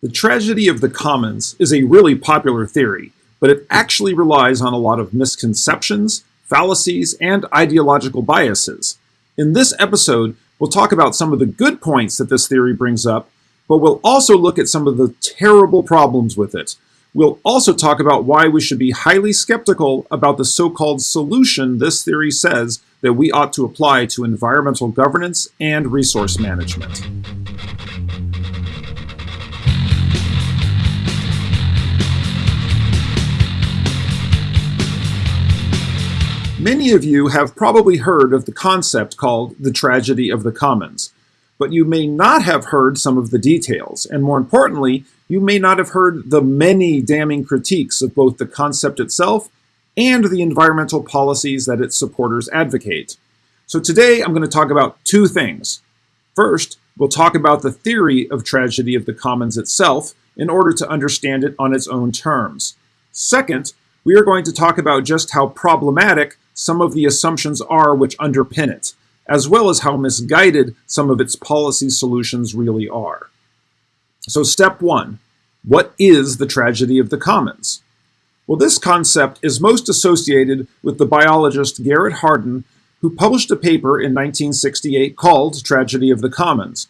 The tragedy of the commons is a really popular theory, but it actually relies on a lot of misconceptions, fallacies, and ideological biases. In this episode, we'll talk about some of the good points that this theory brings up, but we'll also look at some of the terrible problems with it. We'll also talk about why we should be highly skeptical about the so-called solution this theory says that we ought to apply to environmental governance and resource management. Many of you have probably heard of the concept called the tragedy of the commons, but you may not have heard some of the details, and more importantly, you may not have heard the many damning critiques of both the concept itself and the environmental policies that its supporters advocate. So today I'm going to talk about two things. First, we'll talk about the theory of tragedy of the commons itself in order to understand it on its own terms. Second, we are going to talk about just how problematic some of the assumptions are which underpin it, as well as how misguided some of its policy solutions really are. So step one, what is the tragedy of the commons? Well, this concept is most associated with the biologist Garrett Hardin, who published a paper in 1968 called Tragedy of the Commons.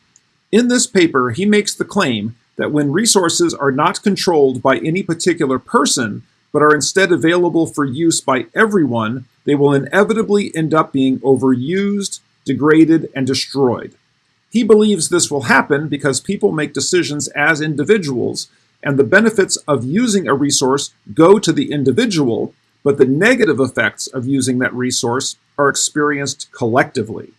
In this paper, he makes the claim that when resources are not controlled by any particular person, but are instead available for use by everyone, they will inevitably end up being overused, degraded, and destroyed. He believes this will happen because people make decisions as individuals, and the benefits of using a resource go to the individual, but the negative effects of using that resource are experienced collectively.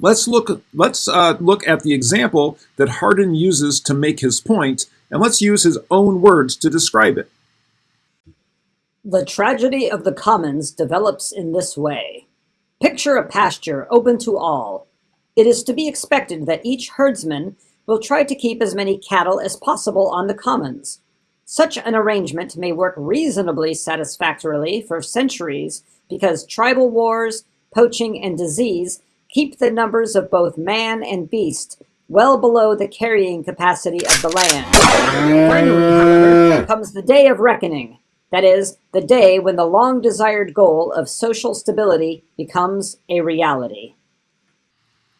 Let's look, let's, uh, look at the example that Hardin uses to make his point, and let's use his own words to describe it. The tragedy of the commons develops in this way. Picture a pasture open to all. It is to be expected that each herdsman will try to keep as many cattle as possible on the commons. Such an arrangement may work reasonably satisfactorily for centuries because tribal wars, poaching, and disease keep the numbers of both man and beast well below the carrying capacity of the land. Finally, however, comes the day of reckoning, that is, the day when the long-desired goal of social stability becomes a reality.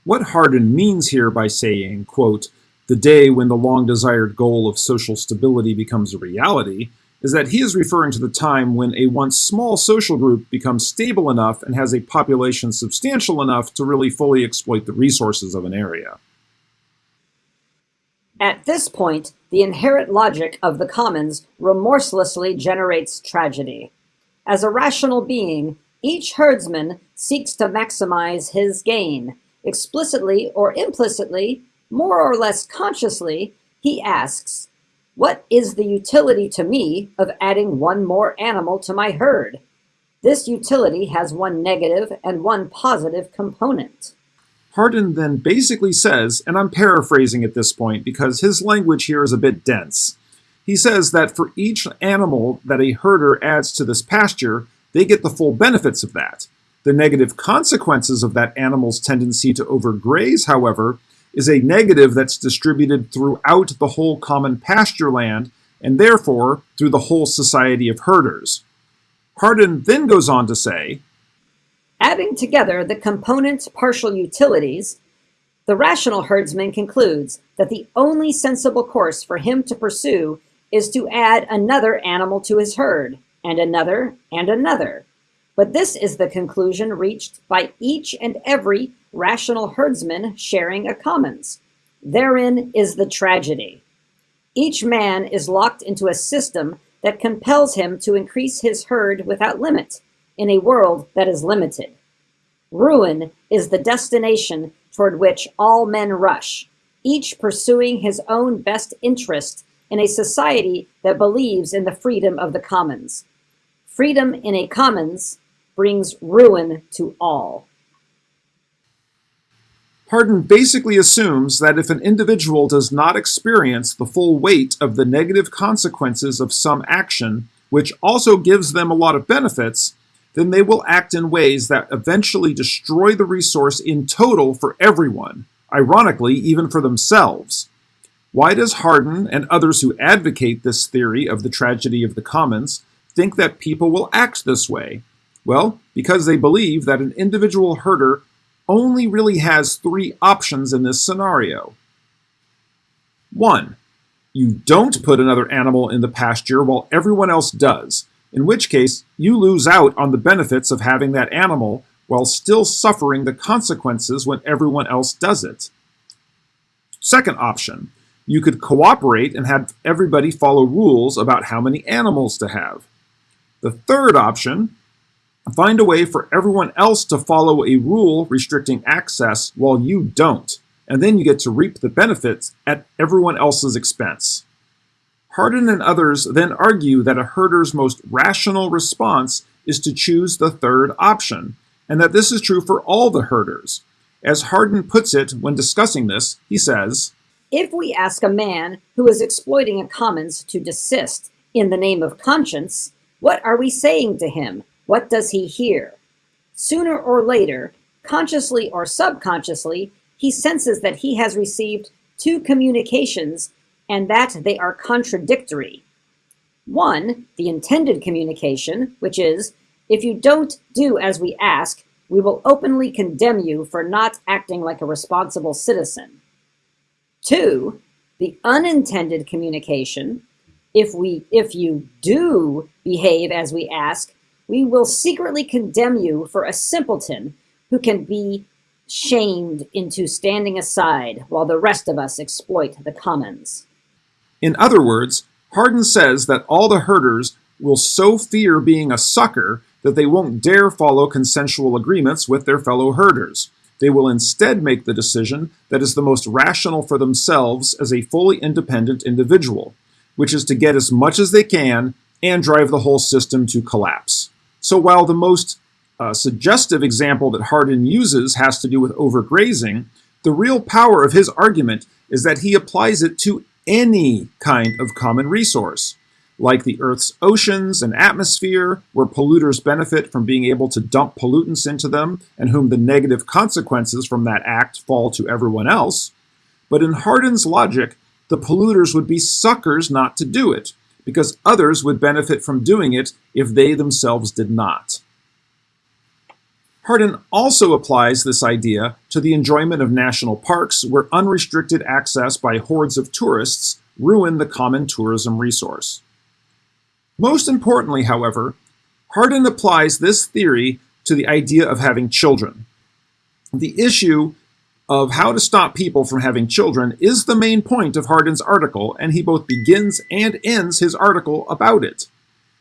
What Hardin means here by saying, quote, the day when the long-desired goal of social stability becomes a reality, is that he is referring to the time when a once small social group becomes stable enough and has a population substantial enough to really fully exploit the resources of an area. At this point, the inherent logic of the commons remorselessly generates tragedy. As a rational being, each herdsman seeks to maximize his gain. Explicitly or implicitly, more or less consciously, he asks, what is the utility to me of adding one more animal to my herd? This utility has one negative and one positive component. Hardin then basically says, and I'm paraphrasing at this point because his language here is a bit dense. He says that for each animal that a herder adds to this pasture, they get the full benefits of that. The negative consequences of that animal's tendency to overgraze, however, is a negative that's distributed throughout the whole common pasture land and therefore through the whole society of herders. Hardin then goes on to say, Adding together the components' partial utilities, the rational herdsman concludes that the only sensible course for him to pursue is to add another animal to his herd, and another, and another. But this is the conclusion reached by each and every rational herdsman sharing a commons. Therein is the tragedy. Each man is locked into a system that compels him to increase his herd without limit in a world that is limited. Ruin is the destination toward which all men rush, each pursuing his own best interest in a society that believes in the freedom of the commons. Freedom in a commons brings ruin to all. Hardin basically assumes that if an individual does not experience the full weight of the negative consequences of some action, which also gives them a lot of benefits, then they will act in ways that eventually destroy the resource in total for everyone, ironically, even for themselves. Why does Hardin and others who advocate this theory of the tragedy of the commons think that people will act this way? Well, because they believe that an individual herder only really has three options in this scenario. One, you don't put another animal in the pasture while everyone else does, in which case you lose out on the benefits of having that animal while still suffering the consequences when everyone else does it. Second option, you could cooperate and have everybody follow rules about how many animals to have. The third option, find a way for everyone else to follow a rule restricting access while you don't, and then you get to reap the benefits at everyone else's expense. Hardin and others then argue that a herder's most rational response is to choose the third option, and that this is true for all the herders. As Hardin puts it when discussing this, he says, If we ask a man who is exploiting a commons to desist in the name of conscience, what are we saying to him? What does he hear? Sooner or later, consciously or subconsciously, he senses that he has received two communications and that they are contradictory. One, the intended communication, which is, if you don't do as we ask, we will openly condemn you for not acting like a responsible citizen. Two, the unintended communication, if we if you do behave as we ask, we will secretly condemn you for a simpleton who can be shamed into standing aside while the rest of us exploit the commons. In other words, Hardin says that all the herders will so fear being a sucker that they won't dare follow consensual agreements with their fellow herders. They will instead make the decision that is the most rational for themselves as a fully independent individual, which is to get as much as they can and drive the whole system to collapse. So while the most uh, suggestive example that Hardin uses has to do with overgrazing, the real power of his argument is that he applies it to any kind of common resource, like the Earth's oceans and atmosphere, where polluters benefit from being able to dump pollutants into them and whom the negative consequences from that act fall to everyone else. But in Hardin's logic, the polluters would be suckers not to do it, because others would benefit from doing it if they themselves did not. Hardin also applies this idea to the enjoyment of national parks where unrestricted access by hordes of tourists ruin the common tourism resource. Most importantly, however, Hardin applies this theory to the idea of having children. The issue of how to stop people from having children is the main point of Hardin's article, and he both begins and ends his article about it.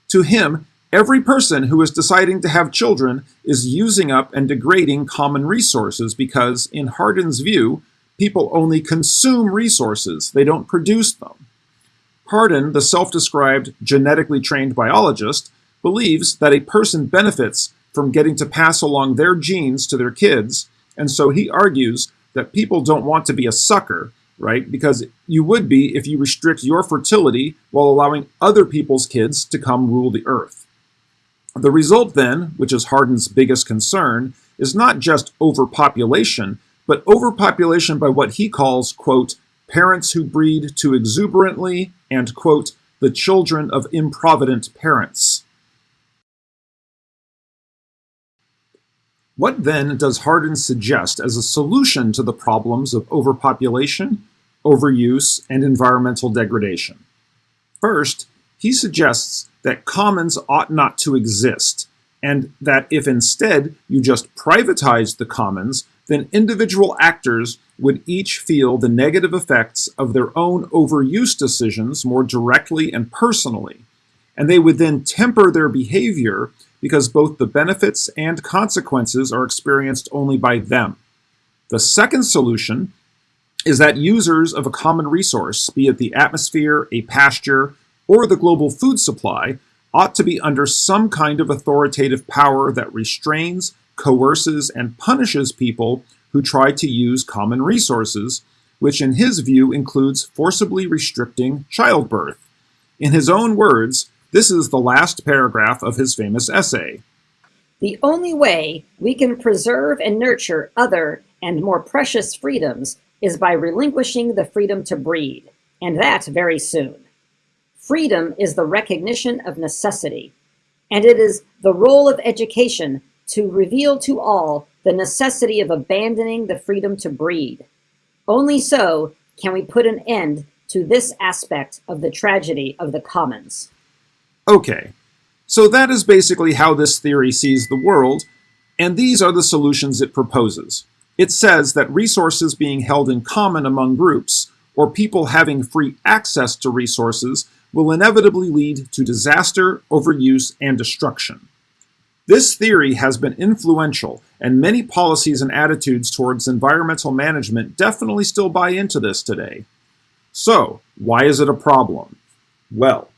To him, Every person who is deciding to have children is using up and degrading common resources because, in Hardin's view, people only consume resources, they don't produce them. Hardin, the self-described genetically trained biologist, believes that a person benefits from getting to pass along their genes to their kids, and so he argues that people don't want to be a sucker, right? Because you would be if you restrict your fertility while allowing other people's kids to come rule the earth. The result then, which is Hardin's biggest concern, is not just overpopulation, but overpopulation by what he calls, quote, parents who breed too exuberantly, and, quote, the children of improvident parents. What then does Hardin suggest as a solution to the problems of overpopulation, overuse, and environmental degradation? First, he suggests that commons ought not to exist, and that if instead you just privatized the commons, then individual actors would each feel the negative effects of their own overuse decisions more directly and personally, and they would then temper their behavior because both the benefits and consequences are experienced only by them. The second solution is that users of a common resource, be it the atmosphere, a pasture, or the global food supply ought to be under some kind of authoritative power that restrains, coerces, and punishes people who try to use common resources, which in his view includes forcibly restricting childbirth. In his own words, this is the last paragraph of his famous essay. The only way we can preserve and nurture other and more precious freedoms is by relinquishing the freedom to breed and that very soon. Freedom is the recognition of necessity, and it is the role of education to reveal to all the necessity of abandoning the freedom to breed. Only so can we put an end to this aspect of the tragedy of the commons. Okay, so that is basically how this theory sees the world, and these are the solutions it proposes. It says that resources being held in common among groups, or people having free access to resources, will inevitably lead to disaster, overuse, and destruction. This theory has been influential, and many policies and attitudes towards environmental management definitely still buy into this today. So, why is it a problem? Well,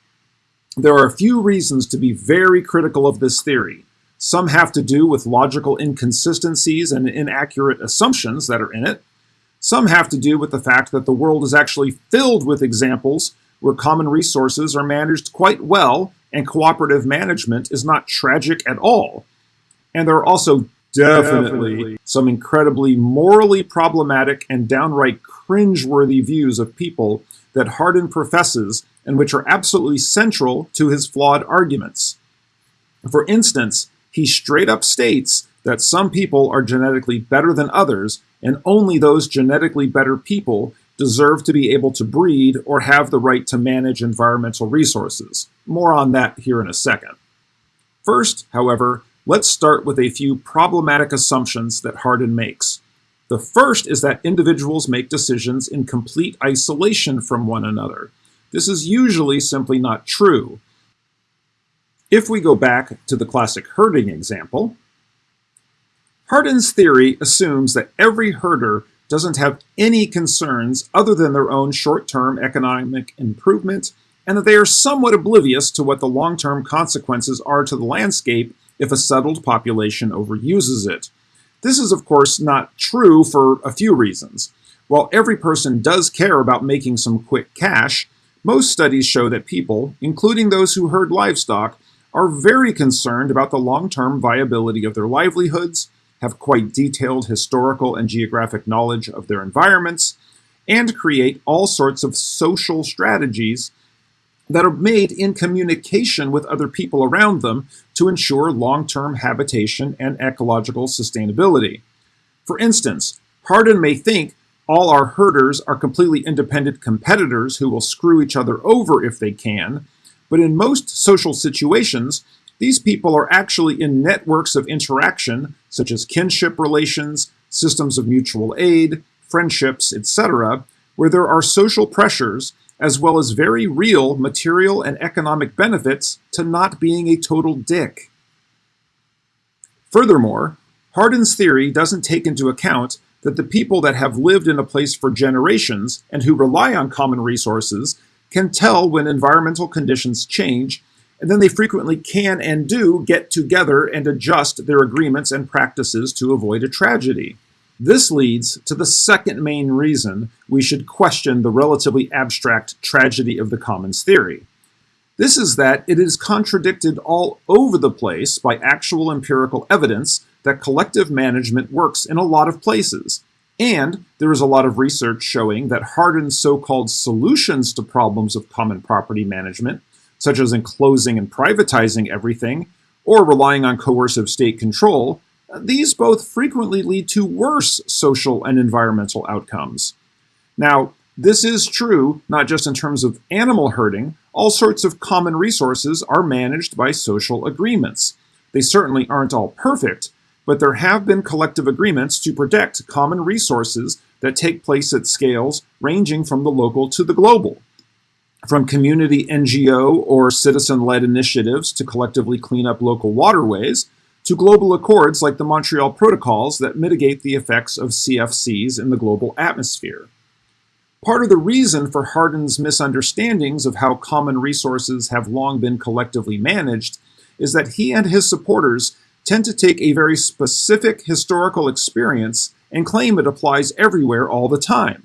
there are a few reasons to be very critical of this theory. Some have to do with logical inconsistencies and inaccurate assumptions that are in it. Some have to do with the fact that the world is actually filled with examples where common resources are managed quite well and cooperative management is not tragic at all. And there are also definitely, definitely. some incredibly morally problematic and downright cringeworthy views of people that Hardin professes and which are absolutely central to his flawed arguments. For instance, he straight up states that some people are genetically better than others, and only those genetically better people deserve to be able to breed or have the right to manage environmental resources. More on that here in a second. First, however, let's start with a few problematic assumptions that Hardin makes. The first is that individuals make decisions in complete isolation from one another. This is usually simply not true. If we go back to the classic herding example, Hardin's theory assumes that every herder doesn't have any concerns other than their own short-term economic improvement, and that they are somewhat oblivious to what the long-term consequences are to the landscape if a settled population overuses it. This is, of course, not true for a few reasons. While every person does care about making some quick cash, most studies show that people, including those who herd livestock, are very concerned about the long-term viability of their livelihoods have quite detailed historical and geographic knowledge of their environments, and create all sorts of social strategies that are made in communication with other people around them to ensure long-term habitation and ecological sustainability. For instance, Hardin may think all our herders are completely independent competitors who will screw each other over if they can, but in most social situations, these people are actually in networks of interaction, such as kinship relations, systems of mutual aid, friendships, etc., where there are social pressures as well as very real material and economic benefits to not being a total dick. Furthermore, Hardin's theory doesn't take into account that the people that have lived in a place for generations and who rely on common resources can tell when environmental conditions change and then they frequently can and do get together and adjust their agreements and practices to avoid a tragedy. This leads to the second main reason we should question the relatively abstract tragedy of the commons theory. This is that it is contradicted all over the place by actual empirical evidence that collective management works in a lot of places. And there is a lot of research showing that Hardin's so-called solutions to problems of common property management such as enclosing and privatizing everything, or relying on coercive state control, these both frequently lead to worse social and environmental outcomes. Now, this is true not just in terms of animal herding, all sorts of common resources are managed by social agreements. They certainly aren't all perfect, but there have been collective agreements to protect common resources that take place at scales ranging from the local to the global from community NGO or citizen-led initiatives to collectively clean up local waterways, to global accords like the Montreal Protocols that mitigate the effects of CFCs in the global atmosphere. Part of the reason for Hardin's misunderstandings of how common resources have long been collectively managed is that he and his supporters tend to take a very specific historical experience and claim it applies everywhere all the time.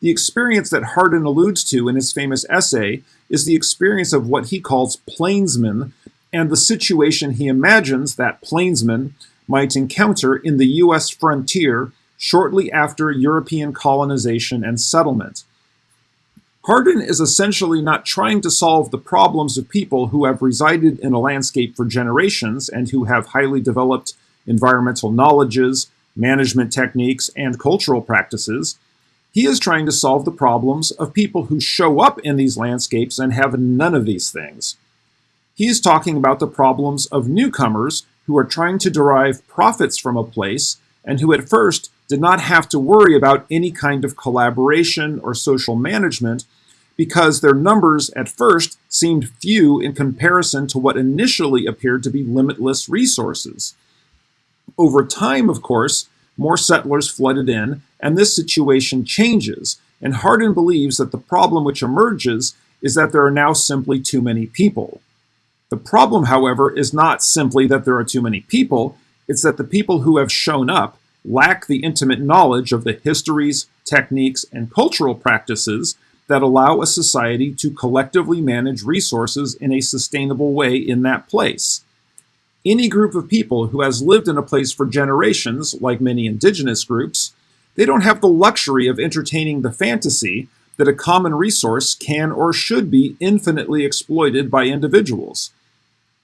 The experience that Hardin alludes to in his famous essay is the experience of what he calls plainsmen and the situation he imagines that plainsmen might encounter in the U.S. frontier shortly after European colonization and settlement. Hardin is essentially not trying to solve the problems of people who have resided in a landscape for generations and who have highly developed environmental knowledges, management techniques, and cultural practices. He is trying to solve the problems of people who show up in these landscapes and have none of these things. He is talking about the problems of newcomers who are trying to derive profits from a place and who at first did not have to worry about any kind of collaboration or social management because their numbers at first seemed few in comparison to what initially appeared to be limitless resources. Over time, of course, more settlers flooded in, and this situation changes, and Hardin believes that the problem which emerges is that there are now simply too many people. The problem, however, is not simply that there are too many people, it's that the people who have shown up lack the intimate knowledge of the histories, techniques, and cultural practices that allow a society to collectively manage resources in a sustainable way in that place. Any group of people who has lived in a place for generations, like many indigenous groups, they don't have the luxury of entertaining the fantasy that a common resource can or should be infinitely exploited by individuals.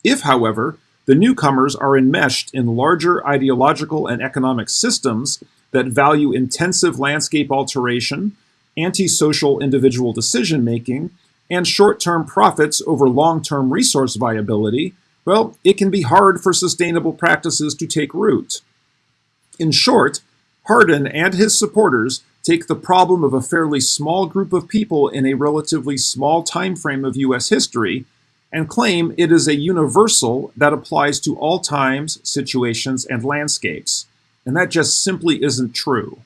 If, however, the newcomers are enmeshed in larger ideological and economic systems that value intensive landscape alteration, antisocial individual decision making, and short term profits over long term resource viability, well, it can be hard for sustainable practices to take root. In short, Hardin and his supporters take the problem of a fairly small group of people in a relatively small time frame of U.S. history and claim it is a universal that applies to all times, situations, and landscapes. And that just simply isn't true.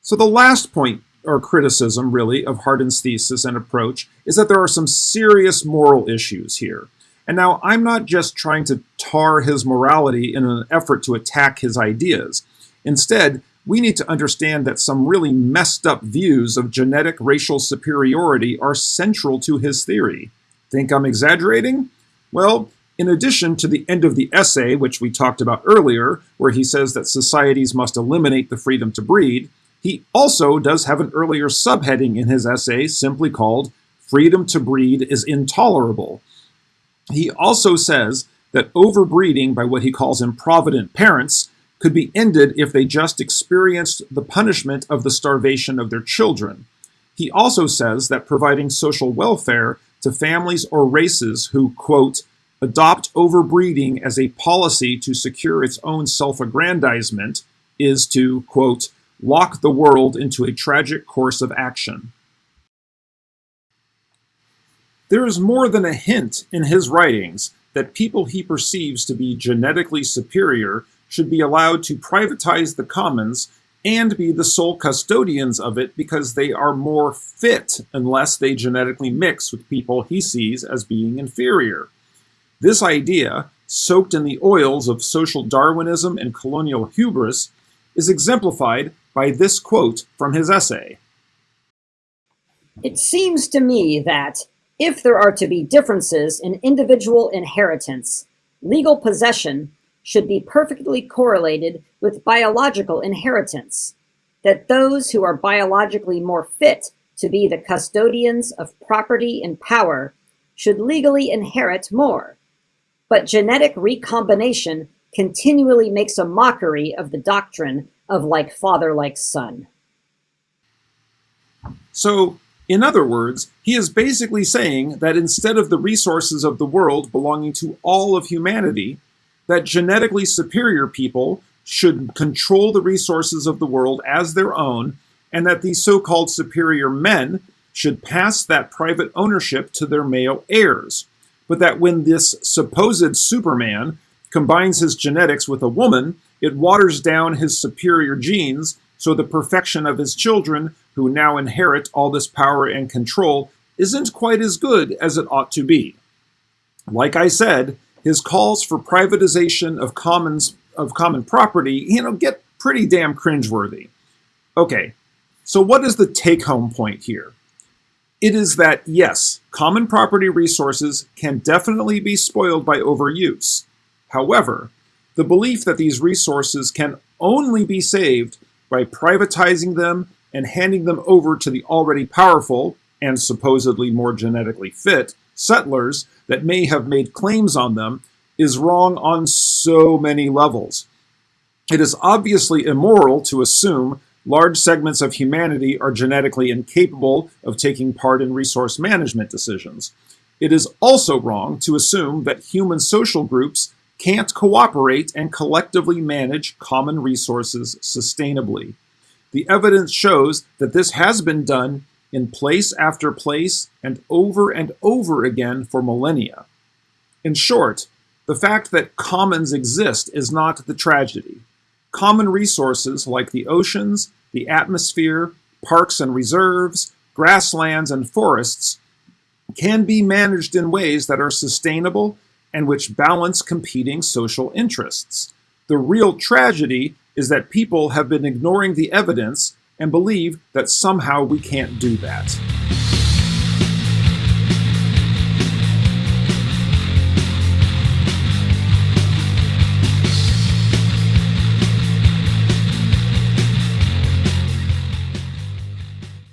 So the last point or criticism, really, of Hardin's thesis and approach is that there are some serious moral issues here. And now I'm not just trying to tar his morality in an effort to attack his ideas. Instead, we need to understand that some really messed up views of genetic racial superiority are central to his theory. Think I'm exaggerating? Well, in addition to the end of the essay, which we talked about earlier, where he says that societies must eliminate the freedom to breed, he also does have an earlier subheading in his essay simply called Freedom to Breed is Intolerable. He also says that overbreeding by what he calls improvident parents could be ended if they just experienced the punishment of the starvation of their children. He also says that providing social welfare to families or races who, quote, adopt overbreeding as a policy to secure its own self aggrandizement is to, quote, lock the world into a tragic course of action. There is more than a hint in his writings that people he perceives to be genetically superior should be allowed to privatize the commons and be the sole custodians of it because they are more fit unless they genetically mix with people he sees as being inferior. This idea, soaked in the oils of social Darwinism and colonial hubris, is exemplified by this quote from his essay. It seems to me that if there are to be differences in individual inheritance, legal possession should be perfectly correlated with biological inheritance, that those who are biologically more fit to be the custodians of property and power should legally inherit more. But genetic recombination continually makes a mockery of the doctrine of like father, like son. So, in other words, he is basically saying that instead of the resources of the world belonging to all of humanity, that genetically superior people should control the resources of the world as their own, and that these so called superior men should pass that private ownership to their male heirs. But that when this supposed Superman combines his genetics with a woman, it waters down his superior genes, so the perfection of his children, who now inherit all this power and control, isn't quite as good as it ought to be. Like I said, his calls for privatization of commons of common property, you know, get pretty damn cringeworthy. Okay, so what is the take-home point here? It is that yes, common property resources can definitely be spoiled by overuse. However, the belief that these resources can only be saved by privatizing them and handing them over to the already powerful and supposedly more genetically fit settlers that may have made claims on them is wrong on so many levels. It is obviously immoral to assume large segments of humanity are genetically incapable of taking part in resource management decisions. It is also wrong to assume that human social groups can't cooperate and collectively manage common resources sustainably. The evidence shows that this has been done in place after place and over and over again for millennia. In short, the fact that commons exist is not the tragedy. Common resources like the oceans, the atmosphere, parks and reserves, grasslands, and forests can be managed in ways that are sustainable and which balance competing social interests. The real tragedy is that people have been ignoring the evidence and believe that somehow we can't do that.